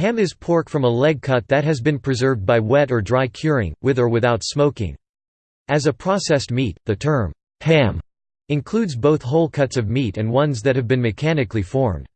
Ham is pork from a leg cut that has been preserved by wet or dry curing, with or without smoking. As a processed meat, the term, ham, includes both whole cuts of meat and ones that have been mechanically formed.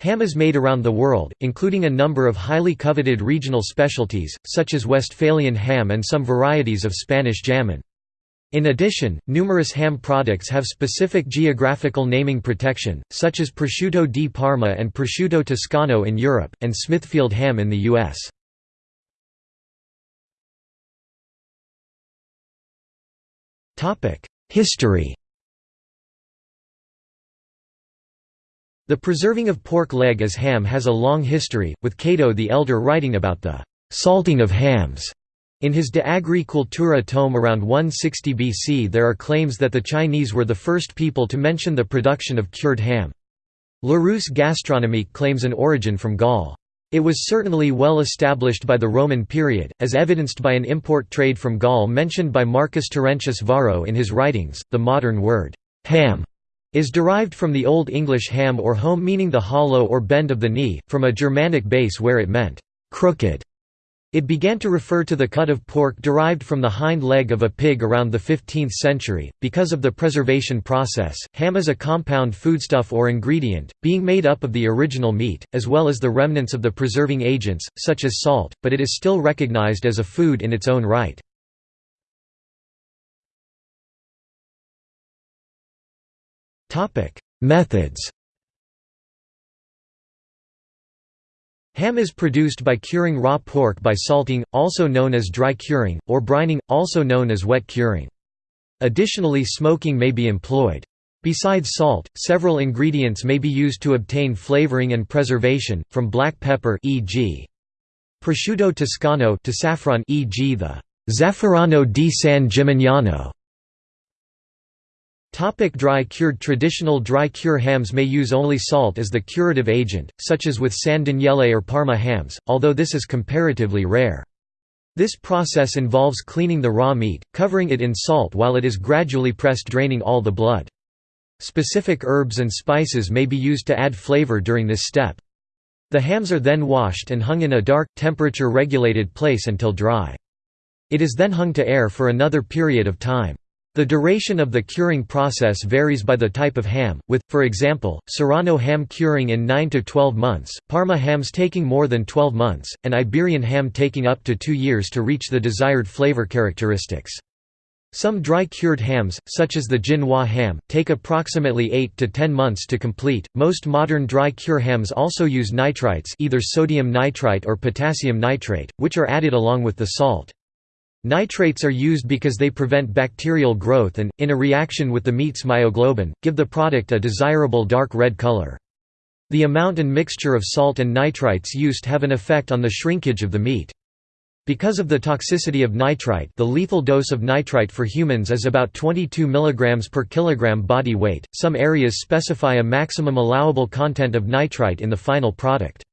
Ham is made around the world, including a number of highly coveted regional specialties, such as Westphalian ham and some varieties of Spanish jamon. In addition, numerous ham products have specific geographical naming protection, such as prosciutto di Parma and prosciutto toscano in Europe, and Smithfield ham in the U.S. History The preserving of pork leg as ham has a long history, with Cato the Elder writing about the «salting of hams». In his De Agri Cultura tome around 160 BC there are claims that the Chinese were the first people to mention the production of cured ham. Larousse Gastronomique claims an origin from Gaul. It was certainly well established by the Roman period, as evidenced by an import trade from Gaul mentioned by Marcus Terentius Varro in his writings. The modern word, ham, is derived from the Old English ham or home meaning the hollow or bend of the knee, from a Germanic base where it meant crooked. It began to refer to the cut of pork derived from the hind leg of a pig around the 15th century. Because of the preservation process, ham is a compound foodstuff or ingredient, being made up of the original meat, as well as the remnants of the preserving agents, such as salt, but it is still recognized as a food in its own right. Methods Ham is produced by curing raw pork by salting, also known as dry curing, or brining, also known as wet curing. Additionally smoking may be employed. Besides salt, several ingredients may be used to obtain flavoring and preservation, from black pepper e.g. prosciutto toscano to saffron e.g. the Zafferano di San Gimignano Topic dry cured Traditional dry cure hams may use only salt as the curative agent, such as with San Daniele or Parma hams, although this is comparatively rare. This process involves cleaning the raw meat, covering it in salt while it is gradually pressed draining all the blood. Specific herbs and spices may be used to add flavor during this step. The hams are then washed and hung in a dark, temperature-regulated place until dry. It is then hung to air for another period of time. The duration of the curing process varies by the type of ham, with, for example, Serrano ham curing in 9 to 12 months, Parma hams taking more than 12 months, and Iberian ham taking up to 2 years to reach the desired flavor characteristics. Some dry-cured hams, such as the Genoa ham, take approximately 8 to 10 months to complete. Most modern dry-cure hams also use nitrites, either sodium nitrite or potassium nitrate, which are added along with the salt. Nitrates are used because they prevent bacterial growth and, in a reaction with the meat's myoglobin, give the product a desirable dark red color. The amount and mixture of salt and nitrites used have an effect on the shrinkage of the meat. Because of the toxicity of nitrite the lethal dose of nitrite for humans is about 22 mg per kilogram body weight, some areas specify a maximum allowable content of nitrite in the final product.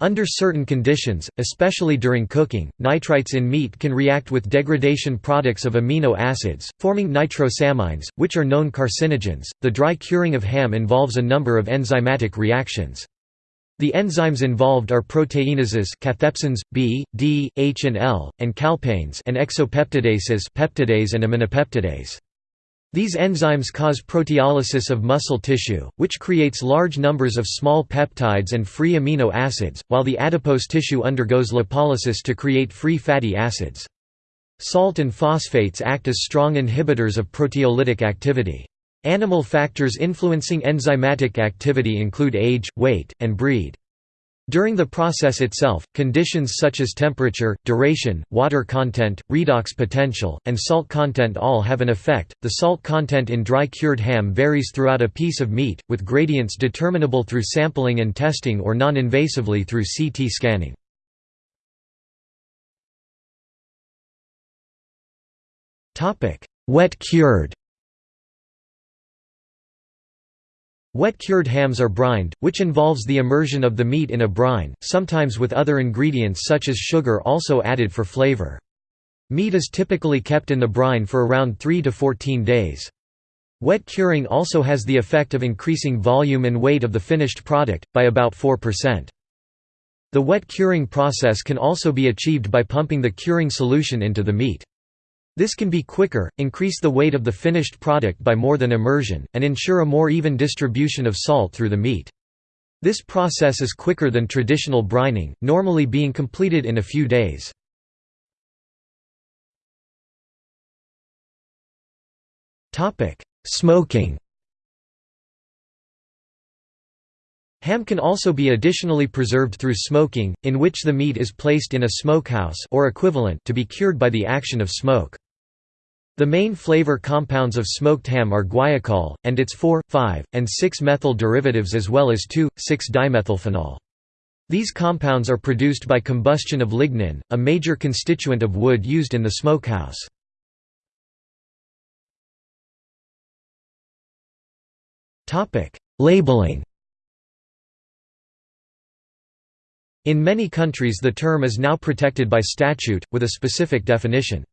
Under certain conditions, especially during cooking, nitrites in meat can react with degradation products of amino acids, forming nitrosamines, which are known carcinogens. The dry curing of ham involves a number of enzymatic reactions. The enzymes involved are proteinases cathepsins, B, D, H and L, and calpains and exopeptidases peptidase and aminopeptidase. These enzymes cause proteolysis of muscle tissue, which creates large numbers of small peptides and free amino acids, while the adipose tissue undergoes lipolysis to create free fatty acids. Salt and phosphates act as strong inhibitors of proteolytic activity. Animal factors influencing enzymatic activity include age, weight, and breed. During the process itself, conditions such as temperature, duration, water content, redox potential, and salt content all have an effect. The salt content in dry cured ham varies throughout a piece of meat, with gradients determinable through sampling and testing or non invasively through CT scanning. Wet cured Wet cured hams are brined, which involves the immersion of the meat in a brine, sometimes with other ingredients such as sugar also added for flavor. Meat is typically kept in the brine for around 3 to 14 days. Wet curing also has the effect of increasing volume and weight of the finished product, by about 4%. The wet curing process can also be achieved by pumping the curing solution into the meat. This can be quicker, increase the weight of the finished product by more than immersion, and ensure a more even distribution of salt through the meat. This process is quicker than traditional brining, normally being completed in a few days. Smoking Ham can also be additionally preserved through smoking, in which the meat is placed in a smokehouse or equivalent to be cured by the action of smoke. The main flavor compounds of smoked ham are guaiacol, and its 4, 5, and 6-methyl derivatives as well as 2,6-dimethylphenol. These compounds are produced by combustion of lignin, a major constituent of wood used in the smokehouse. Labeling In many countries the term is now protected by statute, with a specific definition.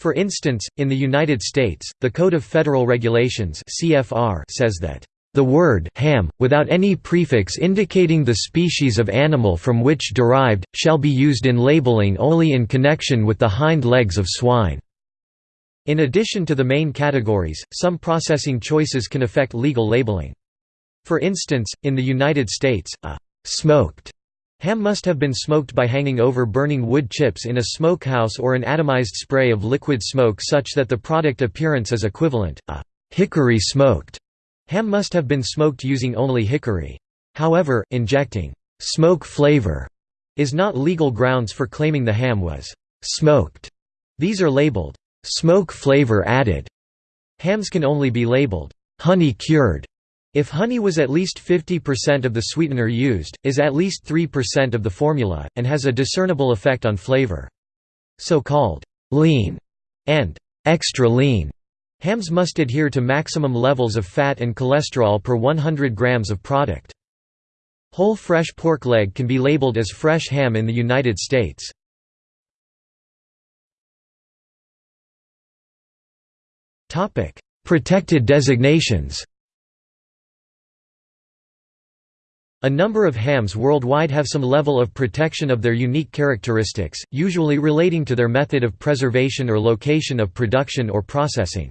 For instance, in the United States, the Code of Federal Regulations (CFR) says that the word ham, without any prefix indicating the species of animal from which derived, shall be used in labeling only in connection with the hind legs of swine." In addition to the main categories, some processing choices can affect legal labeling. For instance, in the United States, a «smoked» Ham must have been smoked by hanging over burning wood chips in a smokehouse or an atomized spray of liquid smoke such that the product appearance is equivalent. A hickory smoked ham must have been smoked using only hickory. However, injecting smoke flavor is not legal grounds for claiming the ham was smoked. These are labeled smoke flavor added. Hams can only be labeled honey cured if honey was at least 50% of the sweetener used, is at least 3% of the formula, and has a discernible effect on flavor. So-called lean and extra lean hams must adhere to maximum levels of fat and cholesterol per 100 grams of product. Whole fresh pork leg can be labeled as fresh ham in the United States. Protected designations A number of hams worldwide have some level of protection of their unique characteristics, usually relating to their method of preservation or location of production or processing.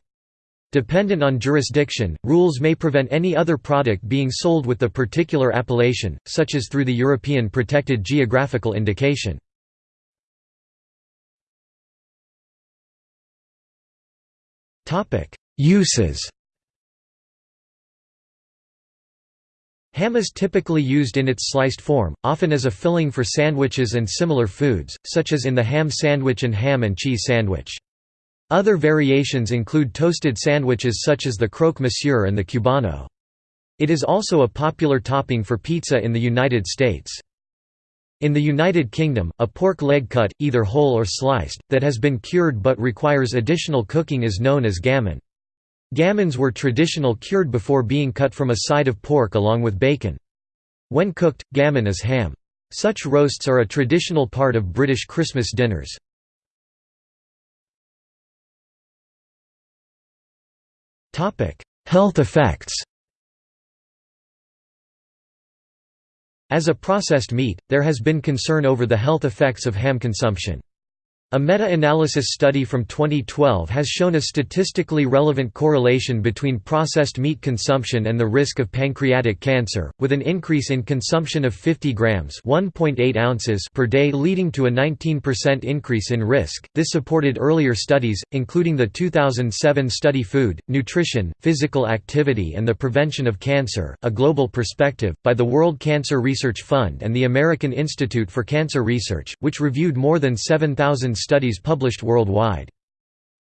Dependent on jurisdiction, rules may prevent any other product being sold with the particular appellation, such as through the European Protected Geographical Indication. Uses Ham is typically used in its sliced form, often as a filling for sandwiches and similar foods, such as in the ham sandwich and ham and cheese sandwich. Other variations include toasted sandwiches such as the croque monsieur and the cubano. It is also a popular topping for pizza in the United States. In the United Kingdom, a pork leg cut, either whole or sliced, that has been cured but requires additional cooking is known as gammon. Gammons were traditional cured before being cut from a side of pork along with bacon. When cooked, gammon is ham. Such roasts are a traditional part of British Christmas dinners. Health effects As a processed meat, there has been concern over the health effects of ham consumption. A meta-analysis study from 2012 has shown a statistically relevant correlation between processed meat consumption and the risk of pancreatic cancer, with an increase in consumption of 50 grams (1.8 ounces) per day leading to a 19% increase in risk. This supported earlier studies, including the 2007 study Food, Nutrition, Physical Activity and the Prevention of Cancer: A Global Perspective by the World Cancer Research Fund and the American Institute for Cancer Research, which reviewed more than 7,000 studies published worldwide.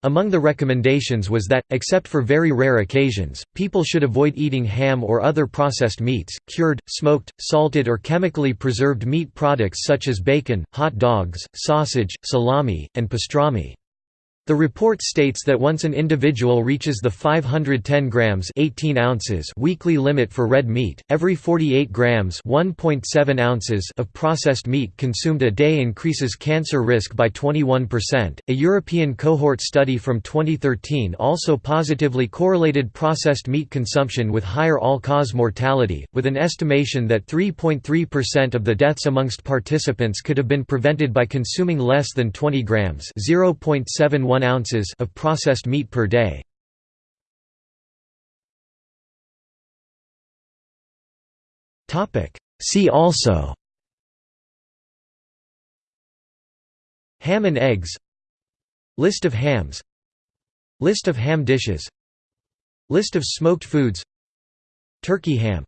Among the recommendations was that, except for very rare occasions, people should avoid eating ham or other processed meats, cured, smoked, salted or chemically preserved meat products such as bacon, hot dogs, sausage, salami, and pastrami. The report states that once an individual reaches the 510 grams 18 ounces weekly limit for red meat, every 48 grams 1.7 ounces of processed meat consumed a day increases cancer risk by 21%. A European cohort study from 2013 also positively correlated processed meat consumption with higher all-cause mortality, with an estimation that 3.3% of the deaths amongst participants could have been prevented by consuming less than 20 grams 0.71 ounces of processed meat per day. See also. Ham and eggs. List of hams. List of ham dishes. List of smoked foods. Turkey ham